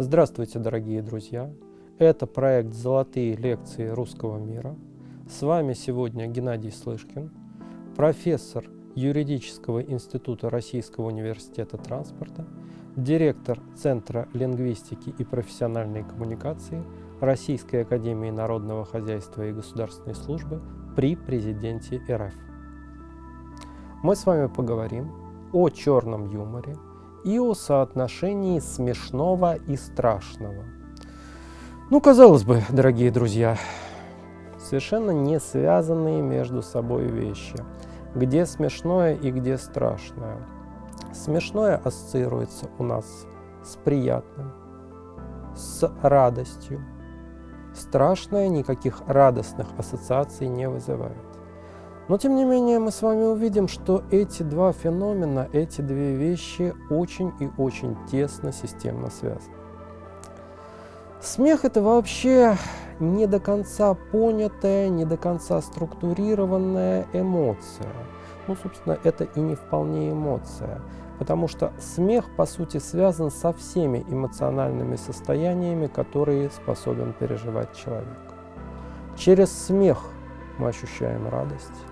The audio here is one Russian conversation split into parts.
Здравствуйте, дорогие друзья! Это проект «Золотые лекции русского мира». С вами сегодня Геннадий Слышкин, профессор Юридического института Российского университета транспорта, директор Центра лингвистики и профессиональной коммуникации Российской академии народного хозяйства и государственной службы при президенте РФ. Мы с вами поговорим о черном юморе и о соотношении смешного и страшного. Ну, казалось бы, дорогие друзья, совершенно не связанные между собой вещи. Где смешное и где страшное. Смешное ассоциируется у нас с приятным, с радостью. Страшное никаких радостных ассоциаций не вызывает. Но тем не менее мы с вами увидим, что эти два феномена, эти две вещи очень и очень тесно системно связаны. Смех это вообще не до конца понятая, не до конца структурированная эмоция. Ну, собственно, это и не вполне эмоция, потому что смех, по сути, связан со всеми эмоциональными состояниями, которые способен переживать человек. Через смех мы ощущаем радость.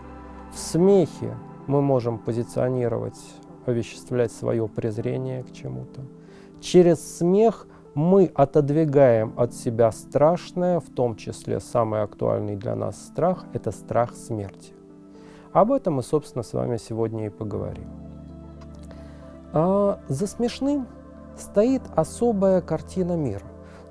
В смехе мы можем позиционировать, овеществлять свое презрение к чему-то. Через смех мы отодвигаем от себя страшное, в том числе самый актуальный для нас страх – это страх смерти. Об этом мы, собственно, с вами сегодня и поговорим. А за смешным стоит особая картина мира.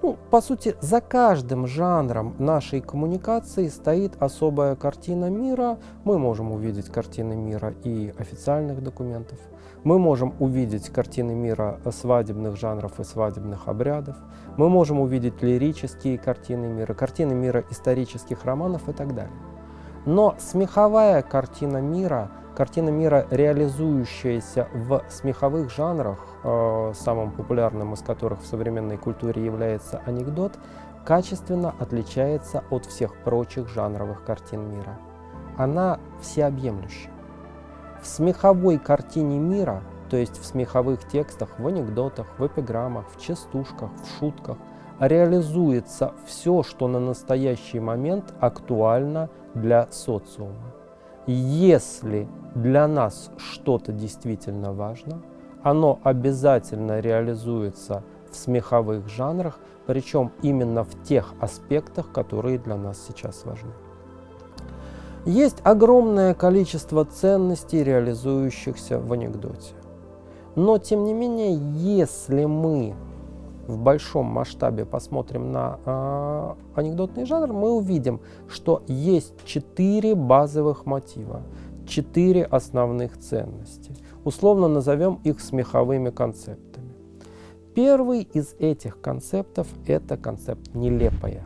Ну, по сути, за каждым жанром нашей коммуникации стоит особая картина мира. Мы можем увидеть картины мира и официальных документов. Мы можем увидеть картины мира свадебных жанров и свадебных обрядов. Мы можем увидеть лирические картины мира, картины мира исторических романов и так далее. Но смеховая картина мира – Картина мира, реализующаяся в смеховых жанрах, э, самым популярным из которых в современной культуре является анекдот, качественно отличается от всех прочих жанровых картин мира. Она всеобъемлюща. В смеховой картине мира, то есть в смеховых текстах, в анекдотах, в эпиграммах, в частушках, в шутках, реализуется все, что на настоящий момент актуально для социума. Если для нас что-то действительно важно, оно обязательно реализуется в смеховых жанрах, причем именно в тех аспектах, которые для нас сейчас важны. Есть огромное количество ценностей, реализующихся в анекдоте. Но, тем не менее, если мы в большом масштабе посмотрим на э, анекдотный жанр, мы увидим, что есть четыре базовых мотива, четыре основных ценности. Условно назовем их смеховыми концептами. Первый из этих концептов – это концепт «нелепое».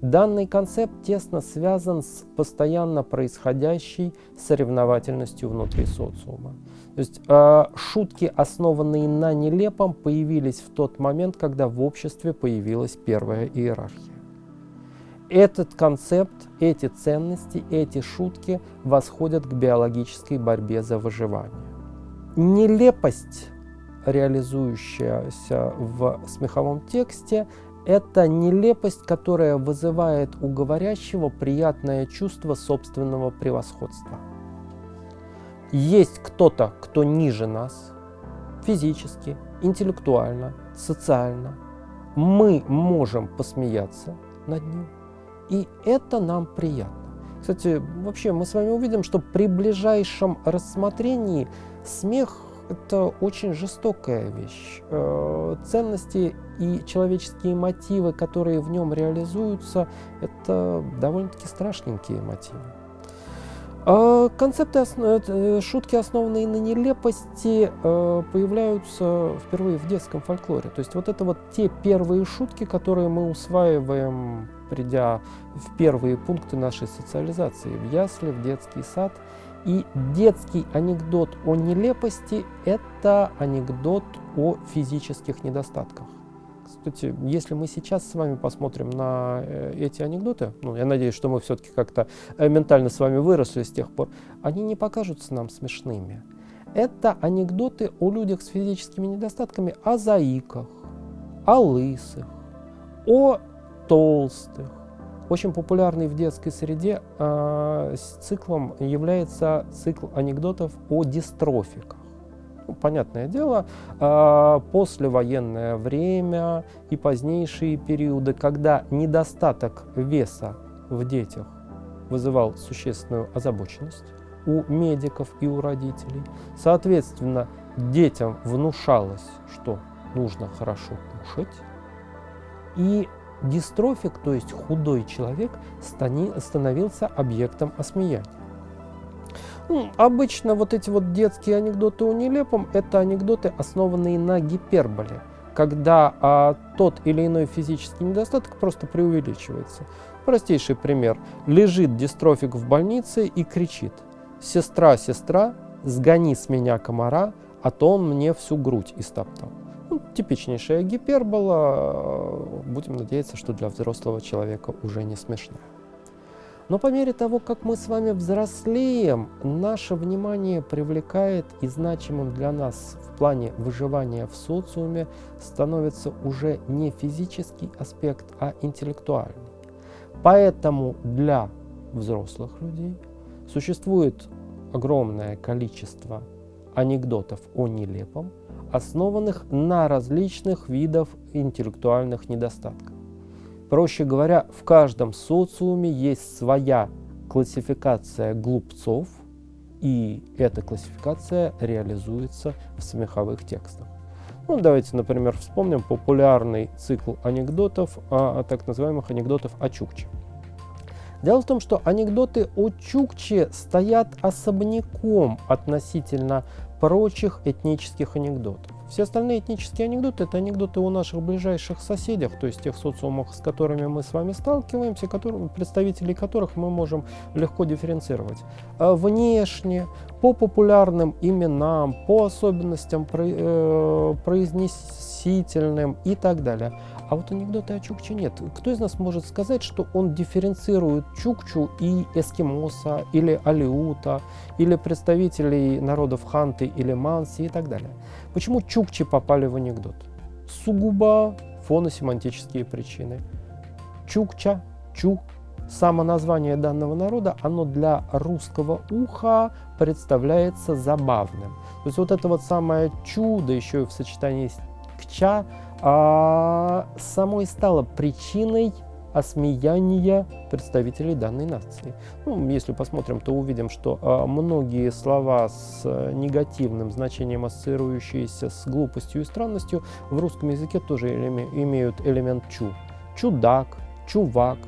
Данный концепт тесно связан с постоянно происходящей соревновательностью внутри социума. То есть э, шутки, основанные на нелепом, появились в тот момент, когда в обществе появилась первая иерархия. Этот концепт, эти ценности, эти шутки восходят к биологической борьбе за выживание. Нелепость, реализующаяся в смеховом тексте, это нелепость, которая вызывает у говорящего приятное чувство собственного превосходства. Есть кто-то, кто ниже нас, физически, интеллектуально, социально. Мы можем посмеяться над ним, и это нам приятно. Кстати, вообще мы с вами увидим, что при ближайшем рассмотрении смех это очень жестокая вещь. Э, ценности и человеческие мотивы, которые в нем реализуются, это довольно-таки страшненькие мотивы. А концепты, э, шутки, основанные на нелепости, э, появляются впервые в детском фольклоре. То есть вот это вот те первые шутки, которые мы усваиваем, придя в первые пункты нашей социализации, в ясли, в детский сад – и детский анекдот о нелепости – это анекдот о физических недостатках. Кстати, если мы сейчас с вами посмотрим на э, эти анекдоты, ну, я надеюсь, что мы все-таки как-то э, ментально с вами выросли с тех пор, они не покажутся нам смешными. Это анекдоты о людях с физическими недостатками, о заиках, о лысых, о толстых. Очень популярный в детской среде э, циклом является цикл анекдотов о дистрофиках. Понятное дело, э, послевоенное время и позднейшие периоды, когда недостаток веса в детях вызывал существенную озабоченность у медиков и у родителей. Соответственно, детям внушалось, что нужно хорошо кушать. И дистрофик, то есть худой человек, становился объектом осмеяния. Обычно вот эти вот детские анекдоты о нелепом – это анекдоты, основанные на гиперболе, когда а, тот или иной физический недостаток просто преувеличивается. Простейший пример. Лежит дистрофик в больнице и кричит «Сестра, сестра, сгони с меня комара, а то он мне всю грудь истоптал». Ну, типичнейшая гипербола, будем надеяться, что для взрослого человека уже не смешная. Но по мере того, как мы с вами взрослеем, наше внимание привлекает и значимым для нас в плане выживания в социуме становится уже не физический аспект, а интеллектуальный. Поэтому для взрослых людей существует огромное количество анекдотов о нелепом, основанных на различных видах интеллектуальных недостатков. Проще говоря, в каждом социуме есть своя классификация глупцов, и эта классификация реализуется в смеховых текстах. Ну, давайте, например, вспомним популярный цикл анекдотов, а, так называемых анекдотов о Чукче. Дело в том, что анекдоты о Чукче стоят особняком относительно прочих этнических анекдотов. Все остальные этнические анекдоты – это анекдоты о наших ближайших соседях, то есть тех социумах, с которыми мы с вами сталкиваемся, которые, представителей которых мы можем легко дифференцировать. А внешне, по популярным именам, по особенностям э, произнесительным и так далее. А вот анекдоты о Чукче нет. Кто из нас может сказать, что он дифференцирует Чукчу и эскимоса, или алиута, или представителей народов Ханты или Манси и так далее? Почему Чукчи попали в анекдот? Сугубо фоносемантические причины. Чукча, Чу, само название данного народа, оно для русского уха представляется забавным. То есть вот это вот самое Чу, да еще и в сочетании с Кча, а, само и стало причиной осмеяния представителей данной нации. Ну, если посмотрим, то увидим, что а, многие слова с а, негативным значением, ассоциирующиеся с глупостью и странностью, в русском языке тоже элеме, имеют элемент «чу». Чудак, чувак,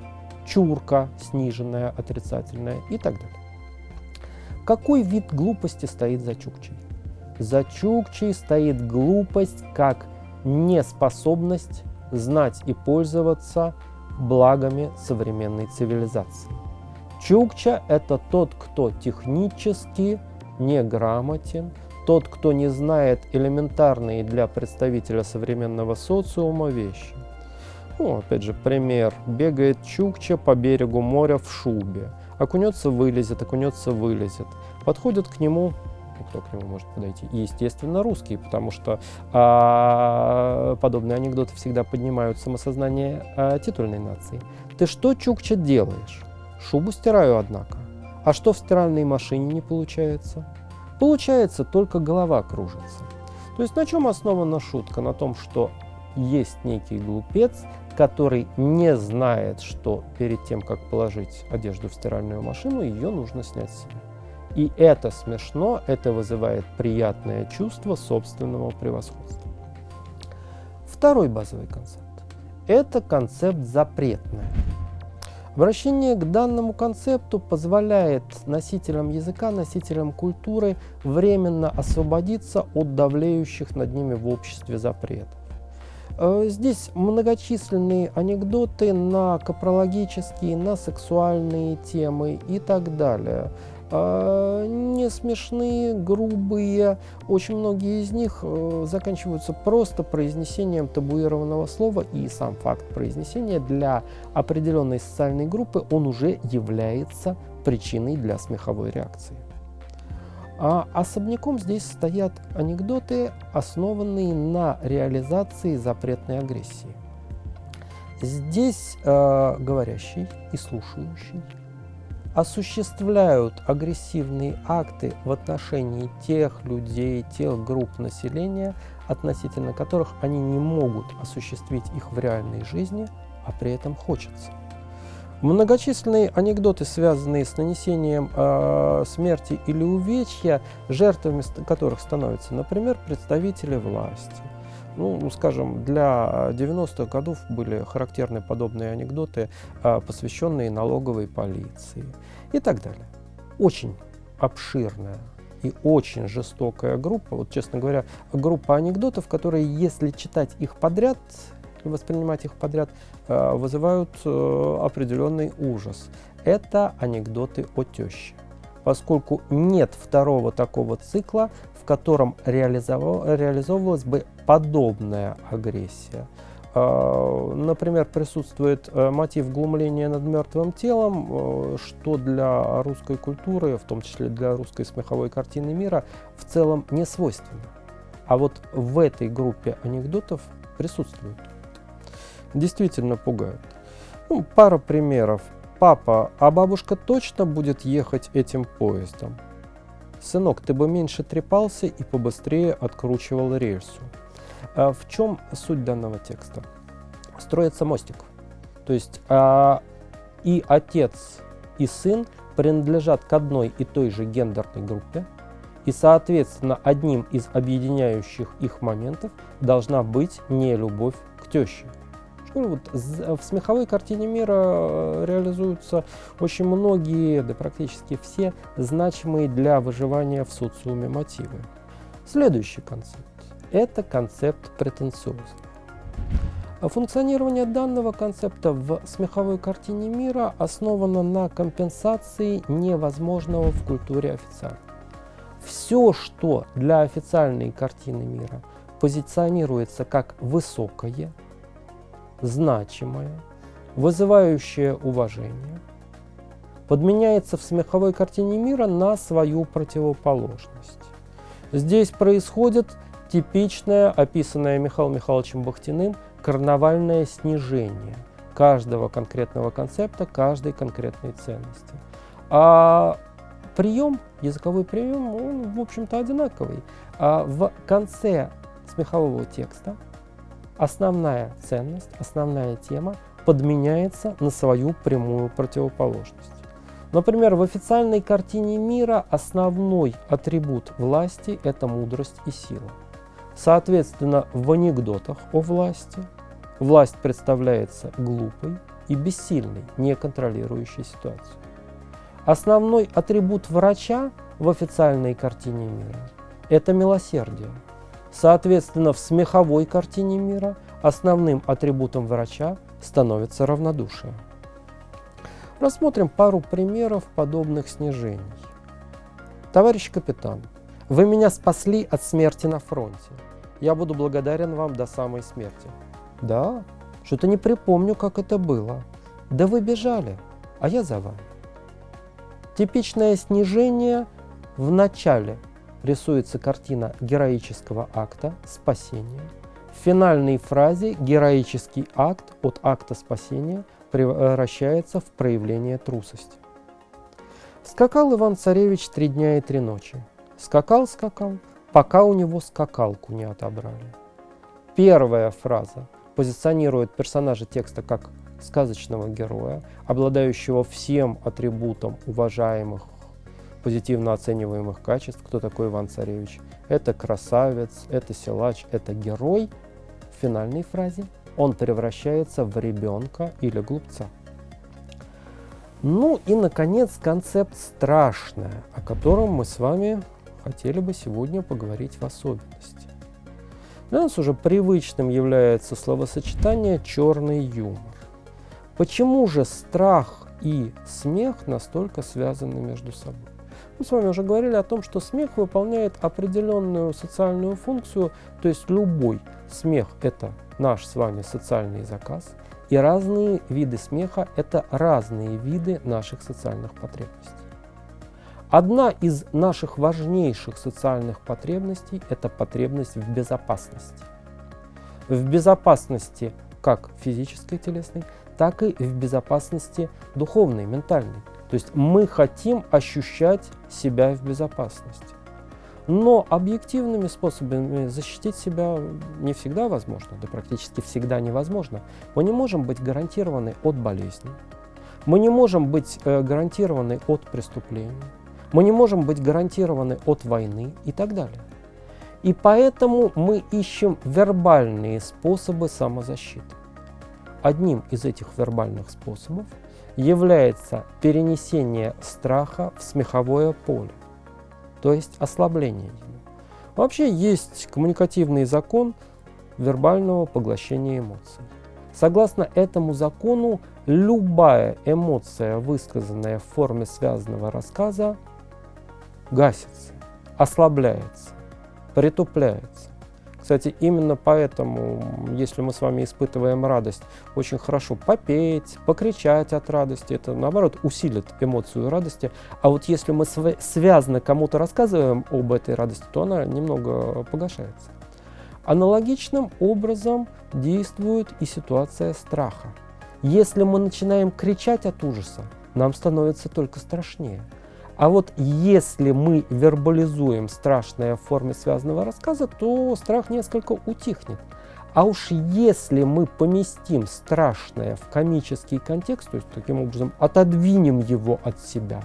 чурка, сниженная, отрицательная и так далее. Какой вид глупости стоит за чукчей? За чукчей стоит глупость как неспособность знать и пользоваться благами современной цивилизации. Чукча – это тот, кто технически неграмотен, тот, кто не знает элементарные для представителя современного социума вещи. Ну, опять же, пример. Бегает Чукча по берегу моря в шубе. Окунется – вылезет, окунется – вылезет. Подходит к нему кто к нему может подойти. И, естественно, русские, потому что а, подобные анекдоты всегда поднимают самосознание а, титульной нации. Ты что, Чукча, делаешь? Шубу стираю, однако. А что в стиральной машине не получается? Получается, только голова кружится. То есть на чем основана шутка? На том, что есть некий глупец, который не знает, что перед тем, как положить одежду в стиральную машину, ее нужно снять с себя. И это смешно, это вызывает приятное чувство собственного превосходства. Второй базовый концепт – это концепт запретное. Обращение к данному концепту позволяет носителям языка, носителям культуры временно освободиться от давлеющих над ними в обществе запретов. Э, здесь многочисленные анекдоты на капрологические, на сексуальные темы и так далее. Э, не смешные, грубые, очень многие из них э, заканчиваются просто произнесением табуированного слова, и сам факт произнесения для определенной социальной группы, он уже является причиной для смеховой реакции. А особняком здесь стоят анекдоты, основанные на реализации запретной агрессии. Здесь э, говорящий и слушающий осуществляют агрессивные акты в отношении тех людей, тех групп населения, относительно которых они не могут осуществить их в реальной жизни, а при этом хочется. Многочисленные анекдоты, связанные с нанесением э, смерти или увечья, жертвами которых становятся, например, представители власти. Ну, ну скажем, для 90-х годов были характерны подобные анекдоты, э, посвященные налоговой полиции и так далее. Очень обширная и очень жестокая группа, вот честно говоря, группа анекдотов, которые, если читать их подряд, воспринимать их подряд, э, вызывают э, определенный ужас. Это анекдоты о теще. Поскольку нет второго такого цикла, котором реализовывалась бы подобная агрессия. Э, например, присутствует мотив глумления над мертвым телом, что для русской культуры, в том числе для русской смеховой картины мира, в целом не свойственно. А вот в этой группе анекдотов присутствует действительно пугают. Ну, пара примеров. Папа, а бабушка точно будет ехать этим поездом? Сынок, ты бы меньше трепался и побыстрее откручивал рельсу. А в чем суть данного текста? Строится мостик. То есть а, и отец, и сын принадлежат к одной и той же гендерной группе, и, соответственно, одним из объединяющих их моментов должна быть не любовь к теще. Ну, вот в смеховой картине мира э, реализуются очень многие, да практически все, значимые для выживания в социуме мотивы. Следующий концепт – это концепт претенциозный. Функционирование данного концепта в смеховой картине мира основано на компенсации невозможного в культуре официально. Все, что для официальной картины мира позиционируется как высокое, значимое, вызывающее уважение, подменяется в смеховой картине мира на свою противоположность. Здесь происходит типичное, описанное Михаилом Михайловичем Бахтиным, карнавальное снижение каждого конкретного концепта, каждой конкретной ценности. А прием, языковой прием, он, в общем-то, одинаковый. А в конце смехового текста основная ценность, основная тема подменяется на свою прямую противоположность. Например, в официальной картине мира основной атрибут власти – это мудрость и сила. Соответственно, в анекдотах о власти власть представляется глупой и бессильной, не контролирующей ситуацию. Основной атрибут врача в официальной картине мира – это милосердие. Соответственно, в смеховой картине мира основным атрибутом врача становится равнодушие. Рассмотрим пару примеров подобных снижений. Товарищ капитан, вы меня спасли от смерти на фронте. Я буду благодарен вам до самой смерти. Да, что-то не припомню, как это было. Да вы бежали, а я за вами. Типичное снижение в начале рисуется картина героического акта спасения. В финальной фразе героический акт от акта спасения превращается в проявление трусости. Скакал Иван-Царевич три дня и три ночи. Скакал, скакал, пока у него скакалку не отобрали. Первая фраза позиционирует персонажа текста как сказочного героя, обладающего всем атрибутом уважаемых позитивно оцениваемых качеств. Кто такой Иван-Царевич? Это красавец, это силач, это герой. В финальной фразе он превращается в ребенка или глупца. Ну и, наконец, концепт «страшное», о котором мы с вами хотели бы сегодня поговорить в особенности. Для нас уже привычным является словосочетание «черный юмор». Почему же страх и смех настолько связаны между собой? Мы с вами уже говорили о том, что смех выполняет определенную социальную функцию, то есть любой смех – это наш с вами социальный заказ, и разные виды смеха – это разные виды наших социальных потребностей. Одна из наших важнейших социальных потребностей – это потребность в безопасности. В безопасности как физической, телесной, так и в безопасности духовной, ментальной. То есть мы хотим ощущать себя в безопасности. Но объективными способами защитить себя не всегда возможно, да практически всегда невозможно. Мы не можем быть гарантированы от болезни, мы не можем быть э, гарантированы от преступлений, мы не можем быть гарантированы от войны и так далее. И поэтому мы ищем вербальные способы самозащиты. Одним из этих вербальных способов является перенесение страха в смеховое поле, то есть ослабление его. Вообще есть коммуникативный закон вербального поглощения эмоций. Согласно этому закону, любая эмоция, высказанная в форме связанного рассказа, гасится, ослабляется, притупляется. Кстати, именно поэтому, если мы с вами испытываем радость, очень хорошо попеть, покричать от радости. Это, наоборот, усилит эмоцию радости. А вот если мы связано кому-то рассказываем об этой радости, то она немного погашается. Аналогичным образом действует и ситуация страха. Если мы начинаем кричать от ужаса, нам становится только страшнее. А вот если мы вербализуем страшное в форме связанного рассказа, то страх несколько утихнет. А уж если мы поместим страшное в комический контекст, то есть таким образом отодвинем его от себя,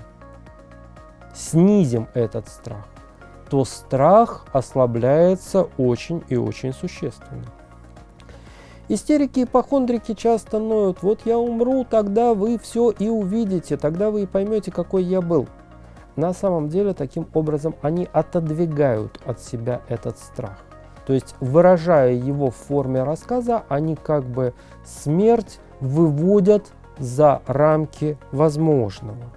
снизим этот страх, то страх ослабляется очень и очень существенно. Истерики и ипохондрики часто ноют, вот я умру, тогда вы все и увидите, тогда вы и поймете, какой я был. На самом деле, таким образом, они отодвигают от себя этот страх. То есть, выражая его в форме рассказа, они как бы смерть выводят за рамки возможного.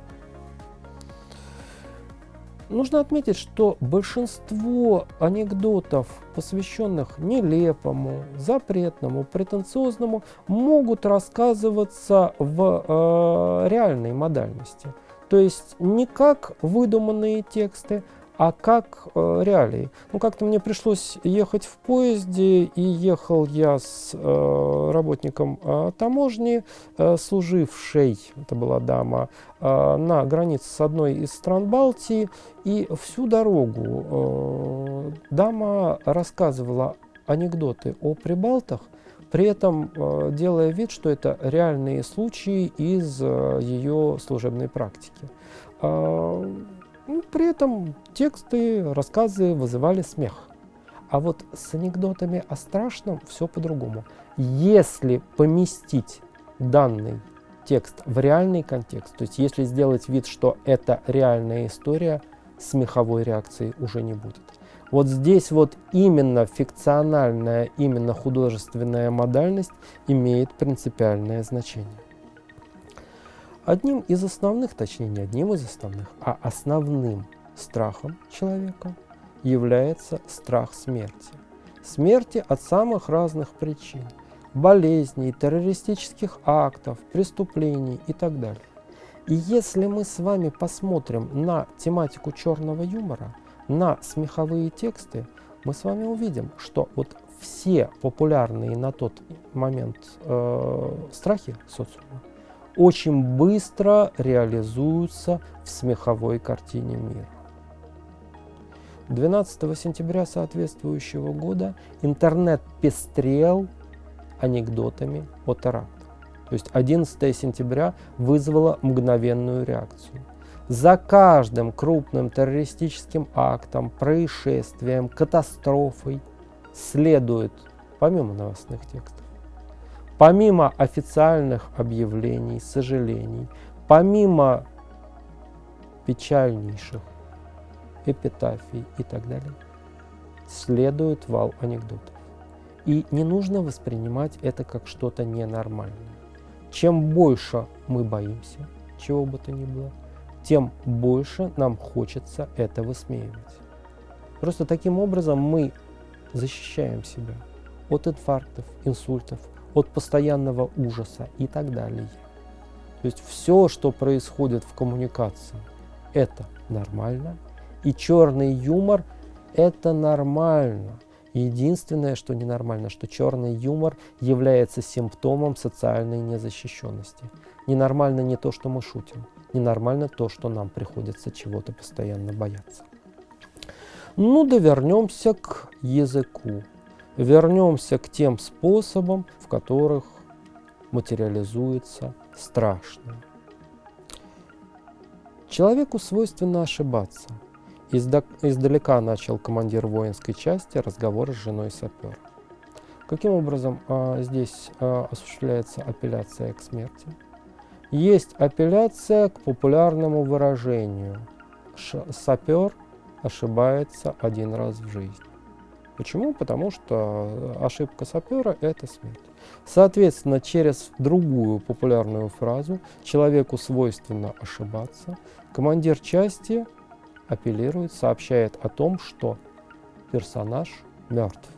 Нужно отметить, что большинство анекдотов, посвященных нелепому, запретному, претенциозному, могут рассказываться в э, реальной модальности – то есть не как выдуманные тексты, а как э, реалии. Ну, как-то мне пришлось ехать в поезде, и ехал я с э, работником э, таможни, э, служившей, это была дама, э, на границе с одной из стран Балтии, и всю дорогу э, дама рассказывала анекдоты о прибалтах, при этом э, делая вид, что это реальные случаи из э, ее служебной практики. А, ну, при этом тексты, рассказы вызывали смех. А вот с анекдотами о страшном все по-другому. Если поместить данный текст в реальный контекст, то есть если сделать вид, что это реальная история, смеховой реакции уже не будет. Вот здесь вот именно фикциональная, именно художественная модальность имеет принципиальное значение. Одним из основных, точнее не одним из основных, а основным страхом человека является страх смерти. Смерти от самых разных причин. Болезней, террористических актов, преступлений и так далее. И если мы с вами посмотрим на тематику черного юмора, на смеховые тексты, мы с вами увидим, что вот все популярные на тот момент э, страхи социума очень быстро реализуются в смеховой картине мира. 12 сентября соответствующего года интернет пестрел анекдотами о терактах. То есть 11 сентября вызвало мгновенную реакцию. За каждым крупным террористическим актом, происшествием, катастрофой следует, помимо новостных текстов, помимо официальных объявлений, сожалений, помимо печальнейших эпитафий и так далее, следует вал анекдотов. И не нужно воспринимать это как что-то ненормальное. Чем больше мы боимся, чего бы то ни было, тем больше нам хочется это высмеивать. Просто таким образом мы защищаем себя от инфарктов, инсультов, от постоянного ужаса и так далее. То есть все, что происходит в коммуникации, это нормально. И черный юмор – это нормально. Единственное, что ненормально, что черный юмор является симптомом социальной незащищенности. Ненормально не то, что мы шутим. Ненормально то, что нам приходится чего-то постоянно бояться. Ну да вернемся к языку. Вернемся к тем способам, в которых материализуется страшное. Человеку свойственно ошибаться. издалека начал командир воинской части разговор с женой сапера. Каким образом а, здесь а, осуществляется апелляция к смерти? Есть апелляция к популярному выражению «сапер ошибается один раз в жизни». Почему? Потому что ошибка сапера – это смерть. Соответственно, через другую популярную фразу «человеку свойственно ошибаться» командир части апеллирует, сообщает о том, что персонаж мертв.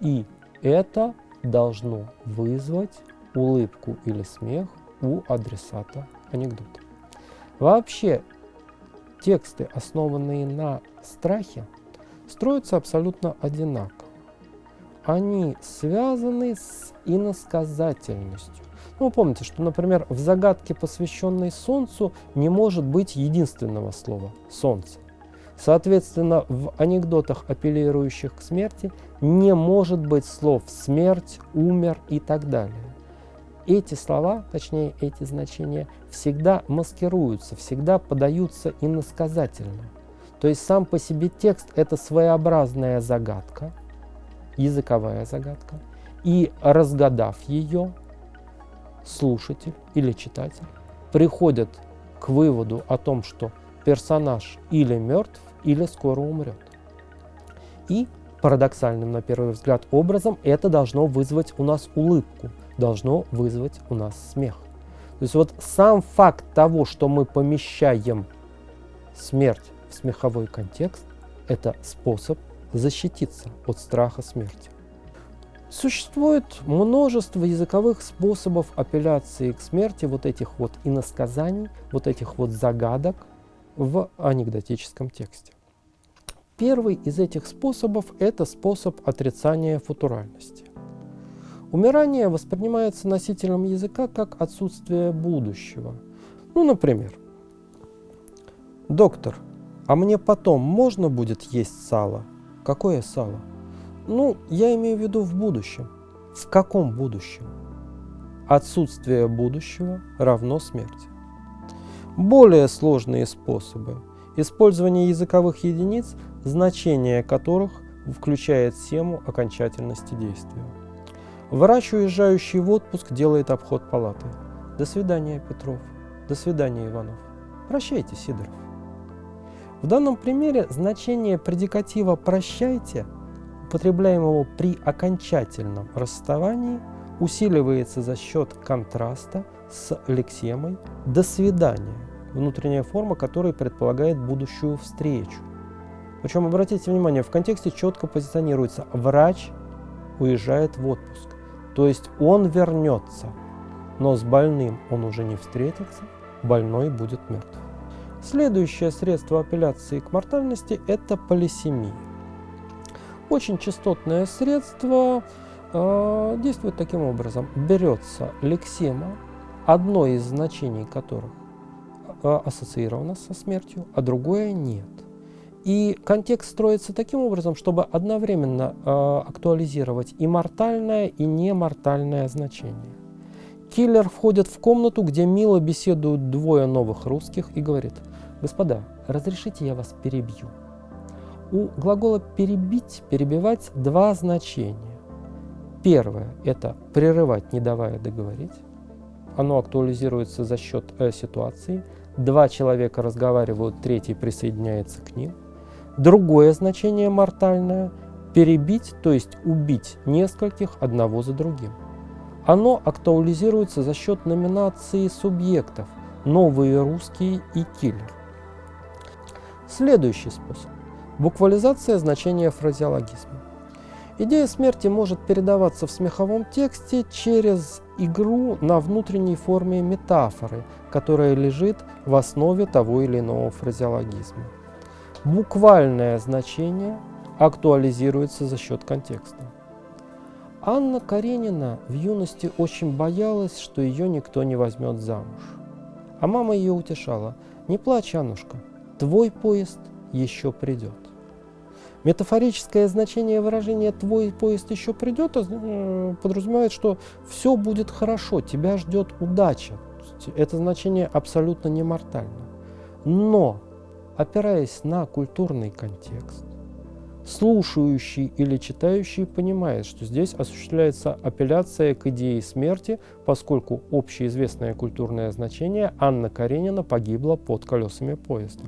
И это должно вызвать улыбку или смех у адресата анекдота. Вообще, тексты, основанные на страхе, строятся абсолютно одинаково. Они связаны с иносказательностью. Ну, вы помните, что, например, в загадке, посвященной Солнцу, не может быть единственного слова «Солнце». Соответственно, в анекдотах, апеллирующих к смерти, не может быть слов «смерть», «умер» и так далее эти слова, точнее эти значения, всегда маскируются, всегда подаются иносказательно. То есть сам по себе текст – это своеобразная загадка, языковая загадка, и разгадав ее, слушатель или читатель приходит к выводу о том, что персонаж или мертв, или скоро умрет. И парадоксальным, на первый взгляд, образом это должно вызвать у нас улыбку – должно вызвать у нас смех. То есть вот сам факт того, что мы помещаем смерть в смеховой контекст, это способ защититься от страха смерти. Существует множество языковых способов апелляции к смерти, вот этих вот иносказаний, вот этих вот загадок в анекдотическом тексте. Первый из этих способов – это способ отрицания футуральности. Умирание воспринимается носителем языка как отсутствие будущего. Ну, например, «Доктор, а мне потом можно будет есть сало?» «Какое сало?» «Ну, я имею в виду в будущем». «В каком будущем?» Отсутствие будущего равно смерти. Более сложные способы использования языковых единиц, значение которых включает сему окончательности действия. Врач, уезжающий в отпуск, делает обход палаты. До свидания, Петров. До свидания, Иванов. Прощайте, Сидоров. В данном примере значение предикатива «прощайте», употребляемого при окончательном расставании, усиливается за счет контраста с лексемой «до свидания», внутренняя форма которой предполагает будущую встречу. Причем, обратите внимание, в контексте четко позиционируется «врач уезжает в отпуск». То есть он вернется, но с больным он уже не встретится, больной будет мертв. Следующее средство апелляции к мортальности – это полисемия. Очень частотное средство э, действует таким образом. Берется лексема, одно из значений которых э, ассоциировано со смертью, а другое нет. И контекст строится таким образом, чтобы одновременно э, актуализировать и мортальное, и немортальное значение. Киллер входит в комнату, где мило беседуют двое новых русских и говорит, «Господа, разрешите я вас перебью?» У глагола «перебить», «перебивать» два значения. Первое – это прерывать, не давая договорить. Оно актуализируется за счет э, ситуации. Два человека разговаривают, третий присоединяется к ним. Другое значение мортальное перебить, то есть убить нескольких одного за другим. Оно актуализируется за счет номинации субъектов «Новые русские» и «Киллер». Следующий способ – буквализация значения фразеологизма. Идея смерти может передаваться в смеховом тексте через игру на внутренней форме метафоры, которая лежит в основе того или иного фразеологизма. Буквальное значение актуализируется за счет контекста. Анна Каренина в юности очень боялась, что ее никто не возьмет замуж. А мама ее утешала, не плачь, Аннушка, твой поезд еще придет. Метафорическое значение выражения «твой поезд еще придет» э, подразумевает, что все будет хорошо, тебя ждет удача. Это значение абсолютно не мортально. Но, опираясь на культурный контекст, слушающий или читающий понимает, что здесь осуществляется апелляция к идее смерти, поскольку общеизвестное культурное значение Анна Каренина погибла под колесами поезда.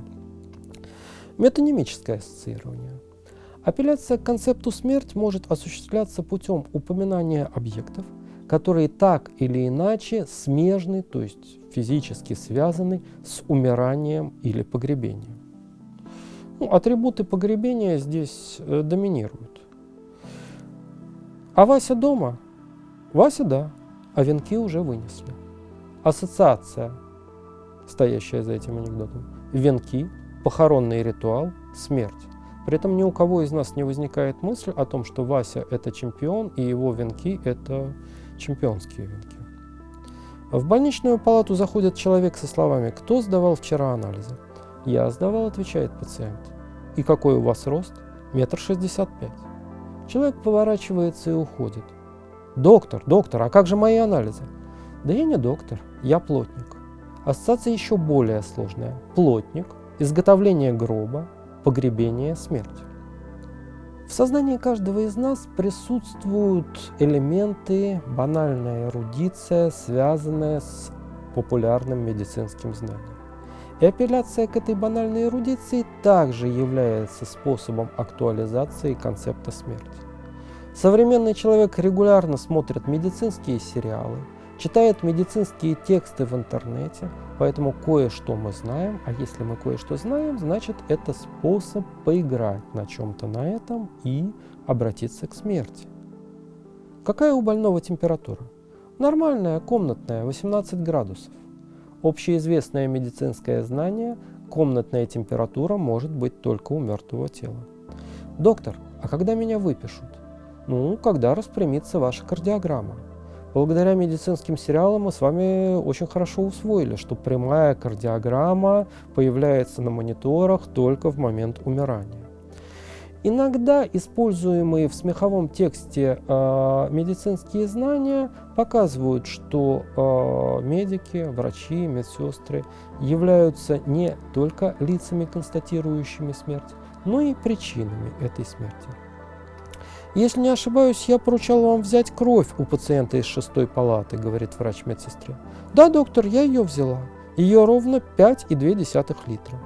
Метонимическое ассоциирование. Апелляция к концепту смерть может осуществляться путем упоминания объектов, которые так или иначе смежны, то есть физически связаны с умиранием или погребением. Ну, атрибуты погребения здесь э, доминируют. А Вася дома? Вася да, а венки уже вынесли. Ассоциация, стоящая за этим анекдотом. Венки, похоронный ритуал, смерть. При этом ни у кого из нас не возникает мысль о том, что Вася – это чемпион, и его венки – это чемпионские венки. В больничную палату заходит человек со словами «Кто сдавал вчера анализы?» «Я сдавал», – отвечает пациент. «И какой у вас рост?» «Метр шестьдесят пять». Человек поворачивается и уходит. «Доктор, доктор, а как же мои анализы?» «Да я не доктор, я плотник». Ассоциация еще более сложная. Плотник, изготовление гроба, погребение, смерть. В сознании каждого из нас присутствуют элементы, банальная эрудиция, связанная с популярным медицинским знанием. И апелляция к этой банальной эрудиции также является способом актуализации концепта смерти. Современный человек регулярно смотрит медицинские сериалы, читает медицинские тексты в интернете, поэтому кое-что мы знаем, а если мы кое-что знаем, значит это способ поиграть на чем-то на этом и обратиться к смерти. Какая у больного температура? Нормальная, комнатная, 18 градусов. Общеизвестное медицинское знание – комнатная температура может быть только у мертвого тела. Доктор, а когда меня выпишут? Ну, когда распрямится ваша кардиограмма. Благодаря медицинским сериалам мы с вами очень хорошо усвоили, что прямая кардиограмма появляется на мониторах только в момент умирания. Иногда используемые в смеховом тексте э, медицинские знания показывают, что э, медики, врачи, медсестры являются не только лицами, констатирующими смерть, но и причинами этой смерти. «Если не ошибаюсь, я поручал вам взять кровь у пациента из шестой палаты», — говорит врач медсестре. «Да, доктор, я ее взяла. Ее ровно 5,2 литра».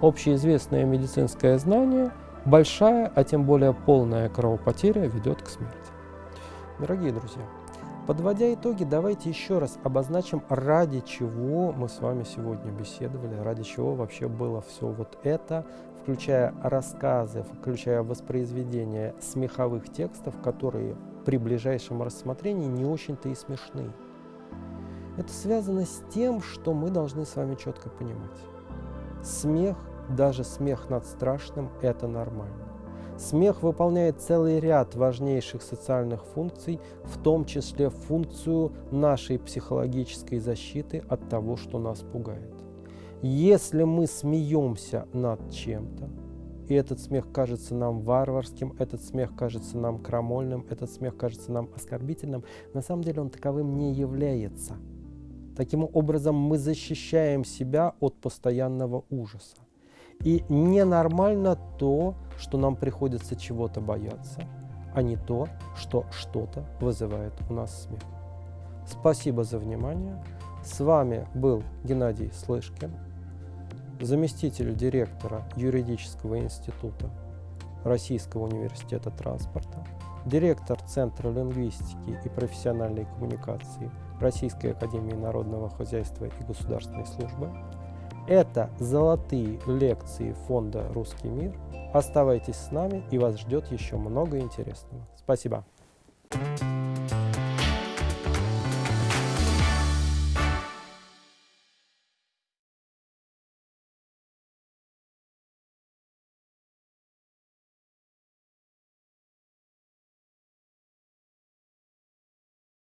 Общеизвестное медицинское знание – большая, а тем более полная кровопотеря ведет к смерти. Дорогие друзья, подводя итоги, давайте еще раз обозначим, ради чего мы с вами сегодня беседовали, ради чего вообще было все вот это, включая рассказы, включая воспроизведение смеховых текстов, которые при ближайшем рассмотрении не очень-то и смешны. Это связано с тем, что мы должны с вами четко понимать. Смех, даже смех над страшным, это нормально. Смех выполняет целый ряд важнейших социальных функций, в том числе функцию нашей психологической защиты от того, что нас пугает. Если мы смеемся над чем-то, и этот смех кажется нам варварским, этот смех кажется нам крамольным, этот смех кажется нам оскорбительным, на самом деле он таковым не является. Таким образом, мы защищаем себя от постоянного ужаса. И ненормально то, что нам приходится чего-то бояться, а не то, что что-то вызывает у нас смех. Спасибо за внимание. С вами был Геннадий Слышкин заместитель директора юридического института Российского университета транспорта, директор Центра лингвистики и профессиональной коммуникации Российской академии народного хозяйства и государственной службы. Это золотые лекции фонда «Русский мир». Оставайтесь с нами, и вас ждет еще много интересного. Спасибо. Thank you.